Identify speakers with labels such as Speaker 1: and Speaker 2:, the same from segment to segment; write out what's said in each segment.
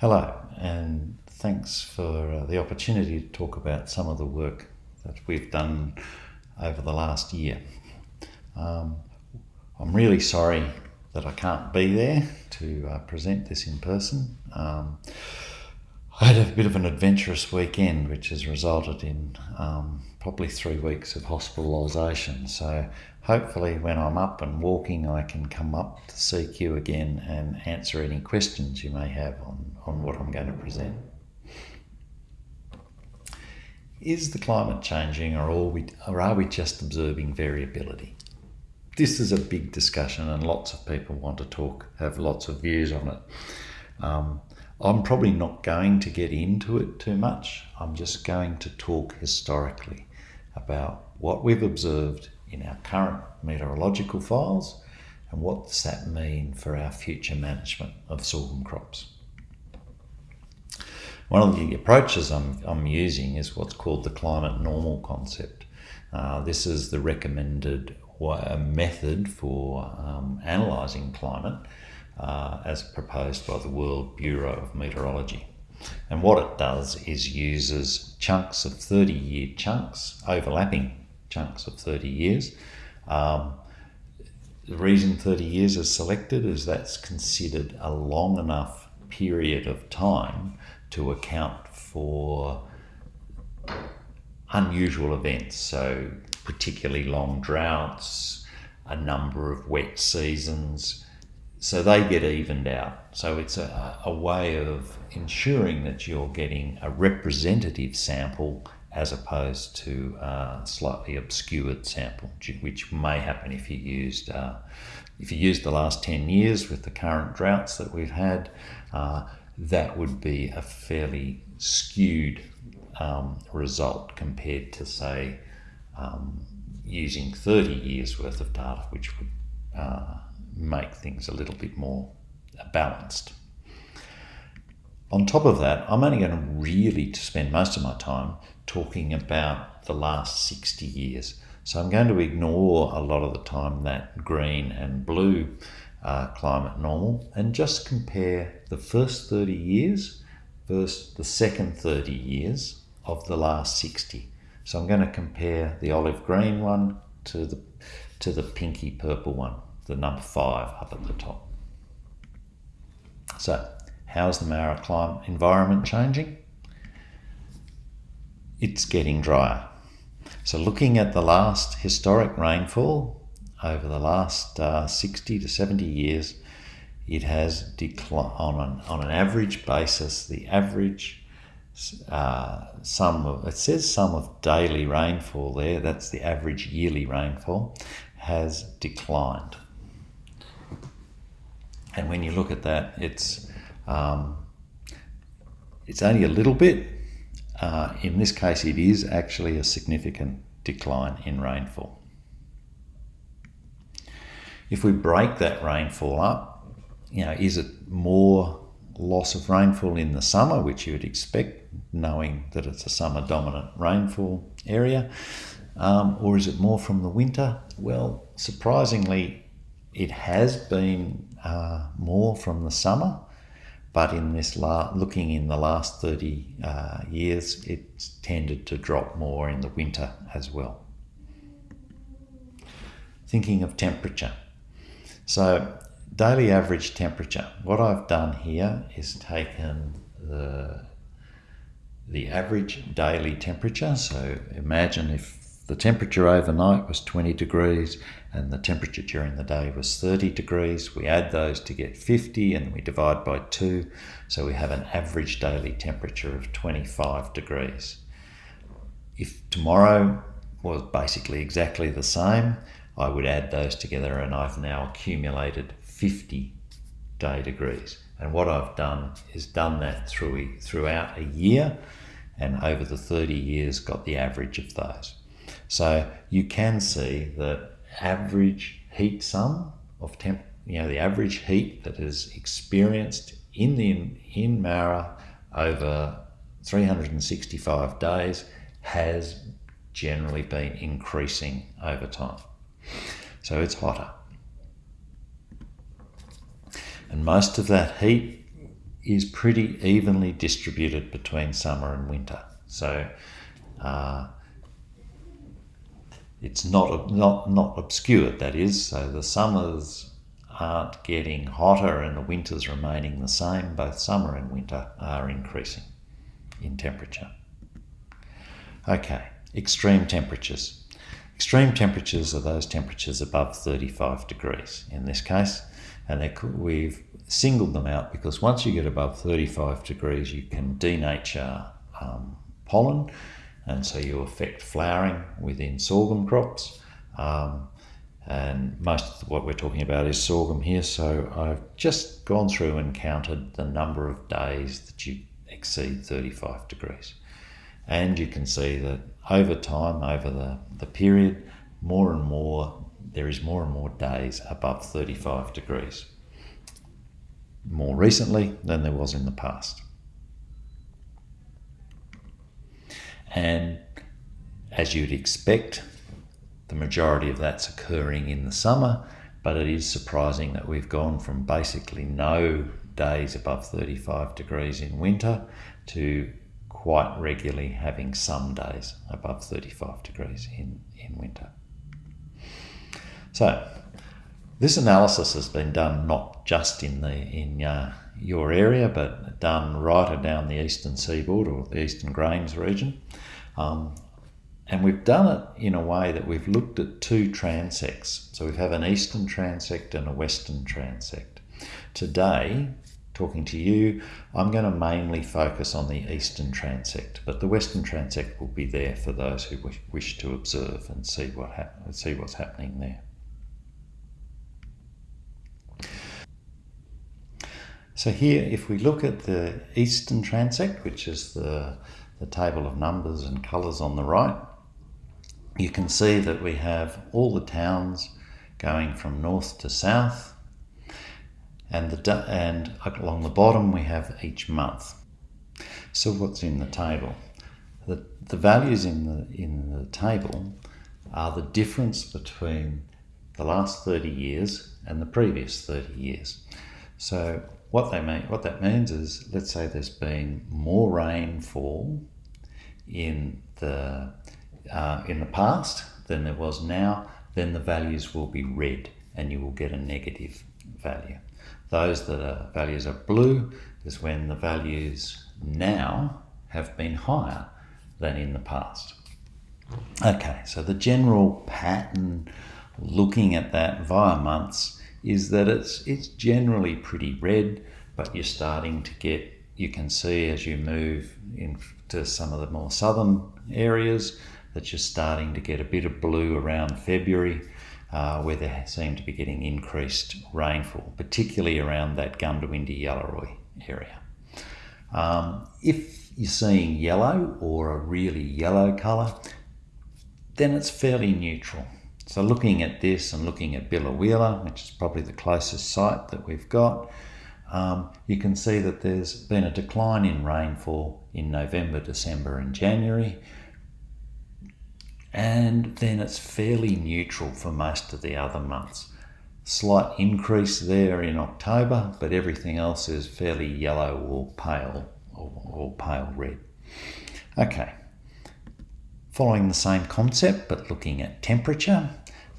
Speaker 1: Hello, and thanks for uh, the opportunity to talk about some of the work that we've done over the last year. Um, I'm really sorry that I can't be there to uh, present this in person. Um, I had a bit of an adventurous weekend, which has resulted in um, probably three weeks of hospitalisation. So hopefully, when I'm up and walking, I can come up to CQ again and answer any questions you may have on, on what I'm going to present. Is the climate changing, or are, we, or are we just observing variability? This is a big discussion, and lots of people want to talk, have lots of views on it. Um, I'm probably not going to get into it too much. I'm just going to talk historically about what we've observed in our current meteorological files and what does that mean for our future management of sorghum crops. One of the approaches I'm, I'm using is what's called the climate normal concept. Uh, this is the recommended method for um, analysing climate uh, as proposed by the World Bureau of Meteorology. And what it does is uses chunks of 30 year chunks, overlapping chunks of 30 years. Um, the reason 30 years is selected is that's considered a long enough period of time to account for unusual events. So, particularly long droughts, a number of wet seasons, so they get evened out. So it's a, a way of ensuring that you're getting a representative sample as opposed to a slightly obscured sample, which may happen if you used uh, if you used the last 10 years with the current droughts that we've had, uh, that would be a fairly skewed um, result compared to say um, using 30 years worth of data, which would uh, make things a little bit more balanced. On top of that, I'm only going to really to spend most of my time talking about the last 60 years. So I'm going to ignore a lot of the time that green and blue uh, climate normal and just compare the first 30 years versus the second 30 years of the last 60. So I'm going to compare the olive green one to the to the pinky purple one the number five up at the top. So, how's the Moura climate environment changing? It's getting drier. So, looking at the last historic rainfall over the last uh, 60 to 70 years, it has declined on an, on an average basis. The average uh, sum of it says sum of daily rainfall there. That's the average yearly rainfall has declined. And when you look at that, it's um, it's only a little bit. Uh, in this case, it is actually a significant decline in rainfall. If we break that rainfall up, you know, is it more loss of rainfall in the summer, which you would expect, knowing that it's a summer dominant rainfall area, um, or is it more from the winter? Well, surprisingly, it has been uh, more from the summer, but in this looking in the last 30 uh, years, it's tended to drop more in the winter as well. Thinking of temperature. So, daily average temperature. What I've done here is taken the the average daily temperature. So imagine if the temperature overnight was 20 degrees and the temperature during the day was 30 degrees. We add those to get 50 and we divide by 2. So we have an average daily temperature of 25 degrees. If tomorrow was basically exactly the same, I would add those together and I've now accumulated 50 day degrees. And what I've done is done that through, throughout a year and over the 30 years got the average of those. So you can see that average heat sum of temp, you know, the average heat that is experienced in the in Moura over 365 days has generally been increasing over time. So it's hotter. And most of that heat is pretty evenly distributed between summer and winter. So uh, it's not not not obscured. That is, so the summers aren't getting hotter and the winters remaining the same. Both summer and winter are increasing in temperature. Okay, extreme temperatures. Extreme temperatures are those temperatures above 35 degrees in this case, and we've singled them out because once you get above 35 degrees, you can denature um, pollen, and so you affect flowering within sorghum crops. Um, and most of what we're talking about is sorghum here. So I've just gone through and counted the number of days that you exceed 35 degrees. And you can see that over time, over the, the period, more and more, there is more and more days above 35 degrees. More recently than there was in the past. And as you'd expect, the majority of that's occurring in the summer, but it is surprising that we've gone from basically no days above 35 degrees in winter to quite regularly having some days above 35 degrees in, in winter. So, this analysis has been done not just in the in uh, your area, but done right down the eastern seaboard or the eastern Grains region. Um, and we've done it in a way that we've looked at two transects. So we have an eastern transect and a western transect. Today, talking to you, I'm going to mainly focus on the eastern transect, but the western transect will be there for those who wish to observe and see what see what's happening there. So here, if we look at the eastern transect, which is the, the table of numbers and colours on the right, you can see that we have all the towns going from north to south, and the and along the bottom we have each month. So what's in the table? The, the values in the in the table are the difference between the last 30 years and the previous 30 years. So what they mean what that means is let's say there's been more rainfall in the uh, in the past than there was now, then the values will be red and you will get a negative value. Those that are values are blue is when the values now have been higher than in the past. Okay, so the general pattern looking at that via months is that it's it's generally pretty red, but you're starting to get you can see as you move into some of the more southern areas that you're starting to get a bit of blue around February uh, where they seem to be getting increased rainfall, particularly around that Goondiwindi Yallaroi area. Um, if you're seeing yellow or a really yellow colour, then it's fairly neutral. So looking at this and looking at Biloela, which is probably the closest site that we've got, um, you can see that there's been a decline in rainfall in November, December and January, and then it's fairly neutral for most of the other months. Slight increase there in October, but everything else is fairly yellow or pale or, or pale red. Okay, following the same concept but looking at temperature.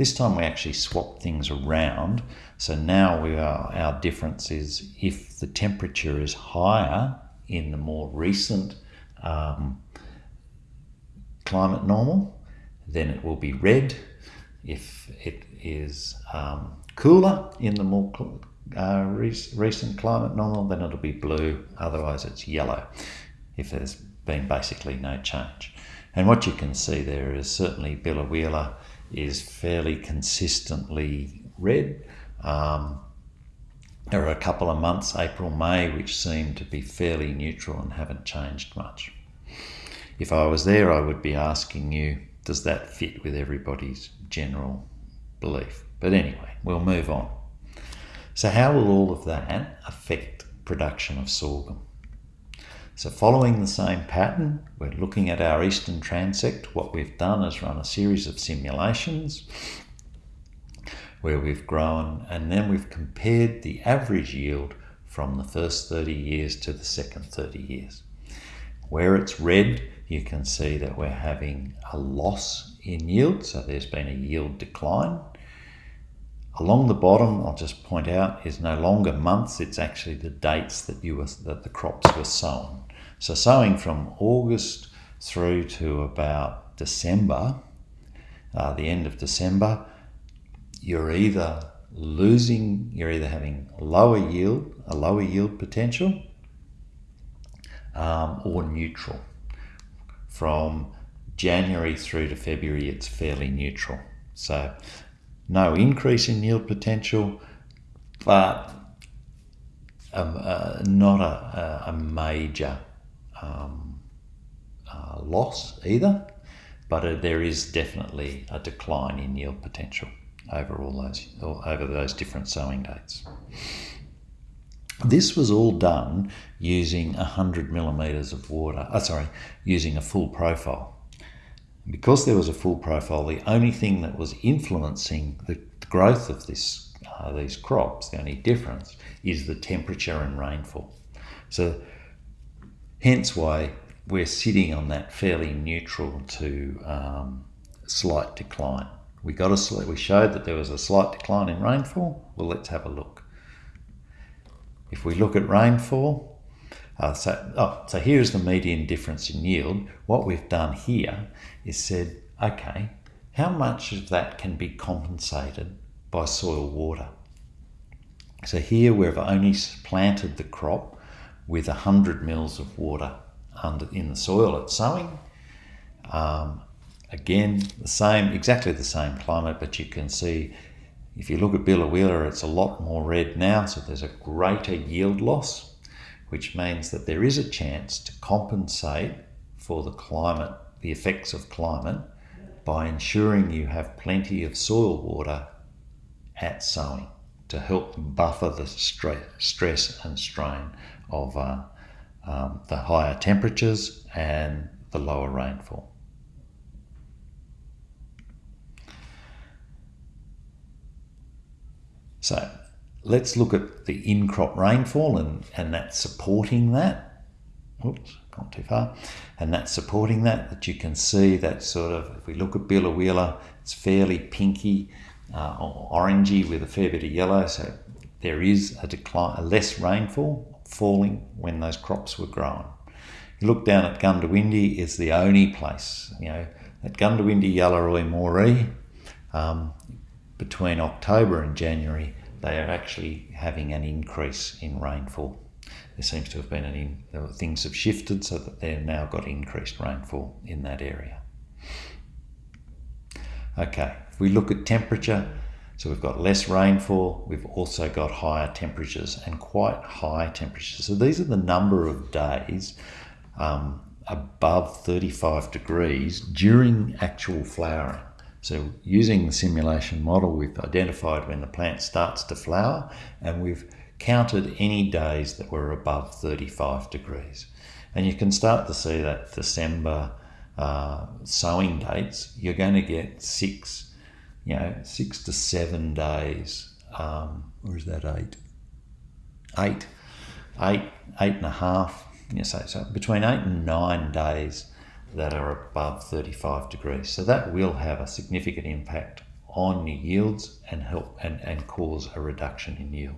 Speaker 1: This time we actually swap things around. So now we are, our difference is if the temperature is higher in the more recent um, climate normal, then it will be red. If it is um, cooler in the more uh, recent climate normal, then it'll be blue. Otherwise, it's yellow if there's been basically no change. And what you can see there is certainly Biloela is fairly consistently red. Um, there are a couple of months, April, May, which seem to be fairly neutral and haven't changed much. If I was there, I would be asking you does that fit with everybody's general belief? But anyway, we'll move on. So, how will all of that affect production of sorghum? So, following the same pattern, we're looking at our eastern transect. What we've done is run a series of simulations where we've grown and then we've compared the average yield from the first 30 years to the second 30 years. Where it's red, you can see that we're having a loss in yield, so there's been a yield decline. Along the bottom, I'll just point out, is no longer months, it's actually the dates that, you were, that the crops were sown. So sowing from August through to about December, uh, the end of December, you're either losing, you're either having lower yield, a lower yield potential, um, or neutral. From January through to February, it's fairly neutral. So no increase in yield potential, but um, uh, not a, a major um, uh, loss either, but uh, there is definitely a decline in yield potential over all those over those different sowing dates. This was all done using 100 millimeters of water, oh, sorry, using a full profile. Because there was a full profile, the only thing that was influencing the growth of this, uh, these crops, the only difference, is the temperature and rainfall. So hence why we're sitting on that fairly neutral to um, slight decline. We got a we showed that there was a slight decline in rainfall. Well, let's have a look. If we look at rainfall, uh, so, oh, so here's the median difference in yield. What we've done here is said, okay, how much of that can be compensated by soil water? So here we've only planted the crop with 100 mils of water under, in the soil at sowing. Um, again, the same, exactly the same climate, but you can see if you look at Biloela, it's a lot more red now, so there's a greater yield loss, which means that there is a chance to compensate for the climate, the effects of climate, by ensuring you have plenty of soil water at sowing to help buffer the stress and strain of uh, um, the higher temperatures and the lower rainfall. So let's look at the in-crop rainfall and, and that's supporting that. Oops, gone too far. And that's supporting that, that you can see that sort of, if we look at Biloela, it's fairly pinky, uh, orangey with a fair bit of yellow. So there is a decline, a less rainfall falling when those crops were grown. You look down at Goondiwindi, is the only place, you know, at Goondiwindi, Yallaroi, Moree, um, between October and January, they are actually having an increase in rainfall. There seems to have been an in, things have shifted so that they've now got increased rainfall in that area. Okay, we look at temperature, so we've got less rainfall, we've also got higher temperatures and quite high temperatures. So these are the number of days um, above 35 degrees during actual flowering. So using the simulation model, we've identified when the plant starts to flower and we've counted any days that were above 35 degrees. And you can start to see that December uh, sowing dates, you're going to get six, you know, six to seven days. Um, or is that eight? Eight, eight, eight and a half. You say so between eight and nine days that are above 35 degrees. So that will have a significant impact on your yields and help and, and cause a reduction in yield.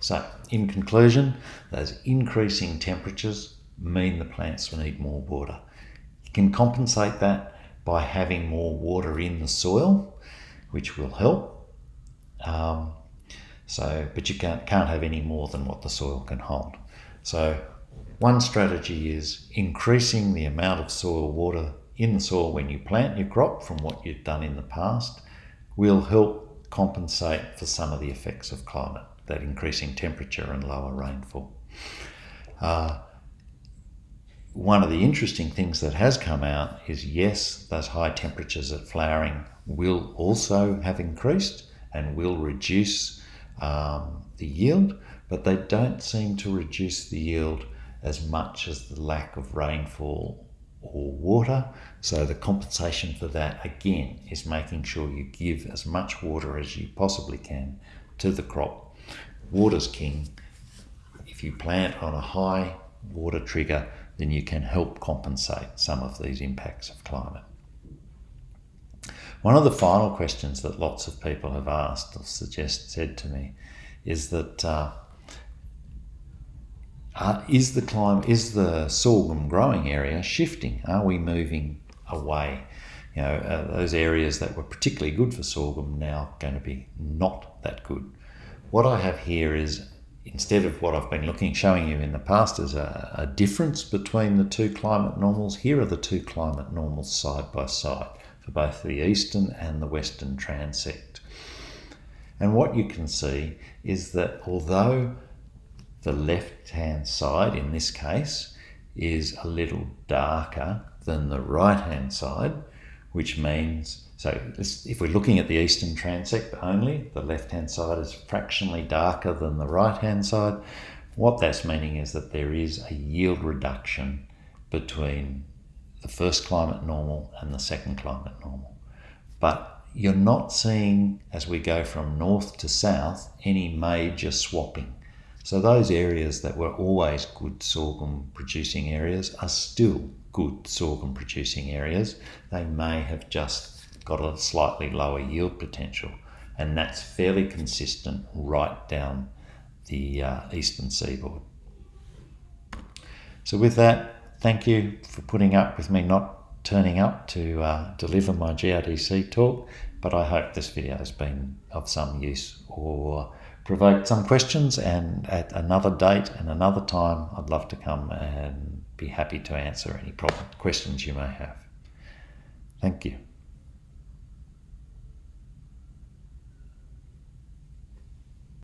Speaker 1: So in conclusion, those increasing temperatures mean the plants will need more water. You can compensate that by having more water in the soil, which will help. Um, so, but you can't, can't have any more than what the soil can hold. So one strategy is increasing the amount of soil water in the soil when you plant your crop from what you've done in the past will help compensate for some of the effects of climate, that increasing temperature and lower rainfall. Uh, one of the interesting things that has come out is yes, those high temperatures at flowering will also have increased and will reduce um, the yield, but they don't seem to reduce the yield as much as the lack of rainfall or water. So the compensation for that again is making sure you give as much water as you possibly can to the crop. Water's king. If you plant on a high water trigger, then you can help compensate some of these impacts of climate. One of the final questions that lots of people have asked or suggest said to me is that uh, uh, is the climate is the sorghum growing area shifting? Are we moving away? You know, uh, those areas that were particularly good for sorghum now going to be not that good. What I have here is instead of what I've been looking showing you in the past as a, a difference between the two climate normals, here are the two climate normals side by side for both the eastern and the western transect. And what you can see is that although the left hand side in this case is a little darker than the right hand side, which means, so this, if we're looking at the eastern transect only, the left hand side is fractionally darker than the right hand side. What that's meaning is that there is a yield reduction between the first climate normal and the second climate normal. But you're not seeing, as we go from north to south, any major swapping. So those areas that were always good sorghum producing areas are still good sorghum producing areas. They may have just got a slightly lower yield potential, and that's fairly consistent right down the uh, eastern seaboard. So with that, thank you for putting up with me not turning up to uh, deliver my GRDC talk, but I hope this video has been of some use or provoked some questions. And at another date and another time, I'd love to come and be happy to answer any problem, questions you may have. Thank you.